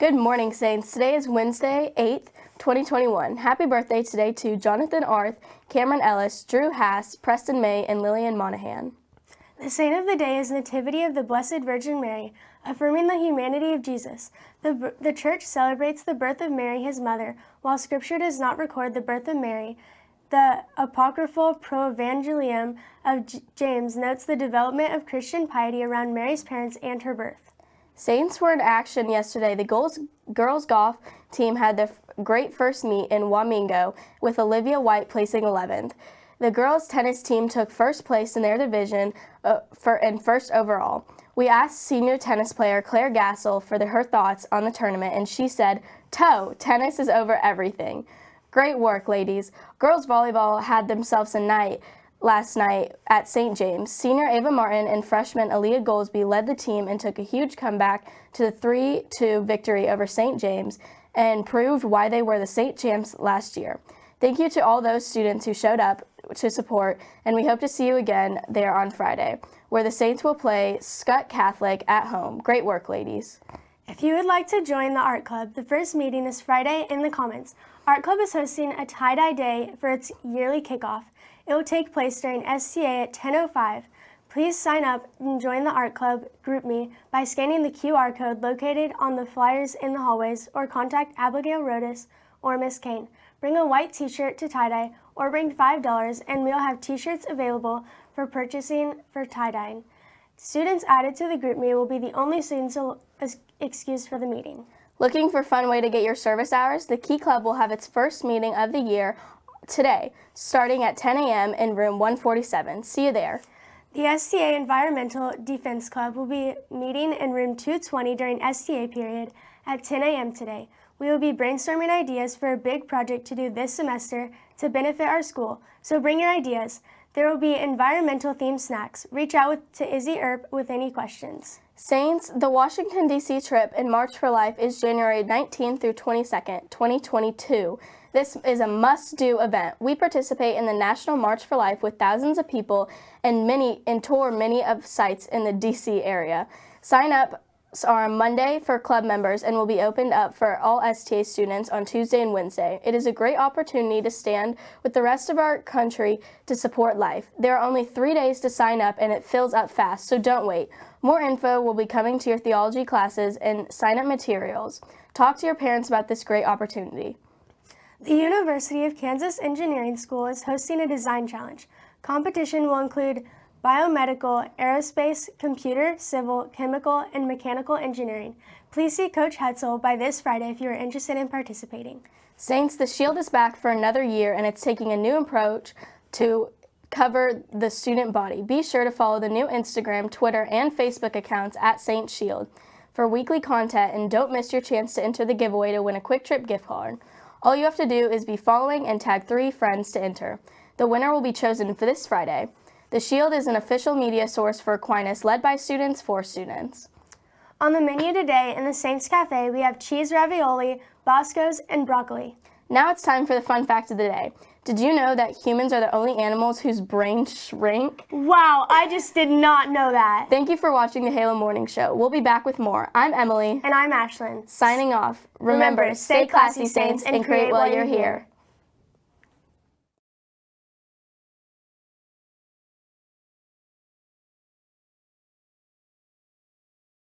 Good morning, Saints. Today is Wednesday, 8th, 2021. Happy birthday today to Jonathan Arth, Cameron Ellis, Drew Haas, Preston May, and Lillian Monahan. The saint of the day is Nativity of the Blessed Virgin Mary, affirming the humanity of Jesus. The, the church celebrates the birth of Mary, his mother, while scripture does not record the birth of Mary. The apocryphal Proevangelium of J James notes the development of Christian piety around Mary's parents and her birth. Saints were in action yesterday. The girls, girls golf team had their great first meet in Wamego with Olivia White placing 11th. The girls tennis team took first place in their division uh, for, and first overall. We asked senior tennis player Claire Gassel for the, her thoughts on the tournament, and she said, Toe, tennis is over everything. Great work, ladies. Girls volleyball had themselves a night last night at St. James. Senior Ava Martin and freshman Aaliyah Goldsby led the team and took a huge comeback to the 3-2 victory over St. James and proved why they were the St. Champs last year. Thank you to all those students who showed up to support, and we hope to see you again there on Friday, where the Saints will play Skutt Catholic at home. Great work, ladies. If you would like to join the art club, the first meeting is Friday in the Commons. Art Club is hosting a tie-dye day for its yearly kickoff. It will take place during SCA at 10.05. Please sign up and join the Art Club GroupMe by scanning the QR code located on the flyers in the hallways or contact Abigail Rodas or Miss Kane. Bring a white t-shirt to tie-dye or bring $5 and we'll have t-shirts available for purchasing for tie-dyeing. Students added to the GroupMe will be the only students excused for the meeting. Looking for fun way to get your service hours? The Key Club will have its first meeting of the year today, starting at 10 a.m. in room 147. See you there. The STA Environmental Defense Club will be meeting in room 220 during STA period at 10 a.m. today. We will be brainstorming ideas for a big project to do this semester to benefit our school, so bring your ideas. There will be environmental themed snacks. Reach out with, to Izzy Earp with any questions. Saints, the Washington, D.C. trip in March for Life is January 19th through 22nd, 2022. This is a must-do event. We participate in the National March for Life with thousands of people and many and tour many of sites in the DC area. Sign up are on Monday for club members and will be opened up for all STA students on Tuesday and Wednesday. It is a great opportunity to stand with the rest of our country to support life. There are only three days to sign up and it fills up fast, so don't wait. More info will be coming to your theology classes and sign-up materials. Talk to your parents about this great opportunity. The University of Kansas Engineering School is hosting a design challenge. Competition will include biomedical, aerospace, computer, civil, chemical, and mechanical engineering. Please see Coach Hetzel by this Friday if you are interested in participating. Saints, the Shield is back for another year and it's taking a new approach to cover the student body. Be sure to follow the new Instagram, Twitter, and Facebook accounts at Saint Shield for weekly content and don't miss your chance to enter the giveaway to win a QuikTrip gift card. All you have to do is be following and tag three friends to enter. The winner will be chosen for this Friday. The Shield is an official media source for Aquinas led by students for students. On the menu today in the Saints Cafe, we have cheese ravioli, Bosco's, and broccoli. Now it's time for the fun fact of the day. Did you know that humans are the only animals whose brains shrink? Wow, I just did not know that. Thank you for watching the Halo Morning Show. We'll be back with more. I'm Emily. And I'm Ashlyn. Signing off. Remember, stay classy, Saints, and create while you're here.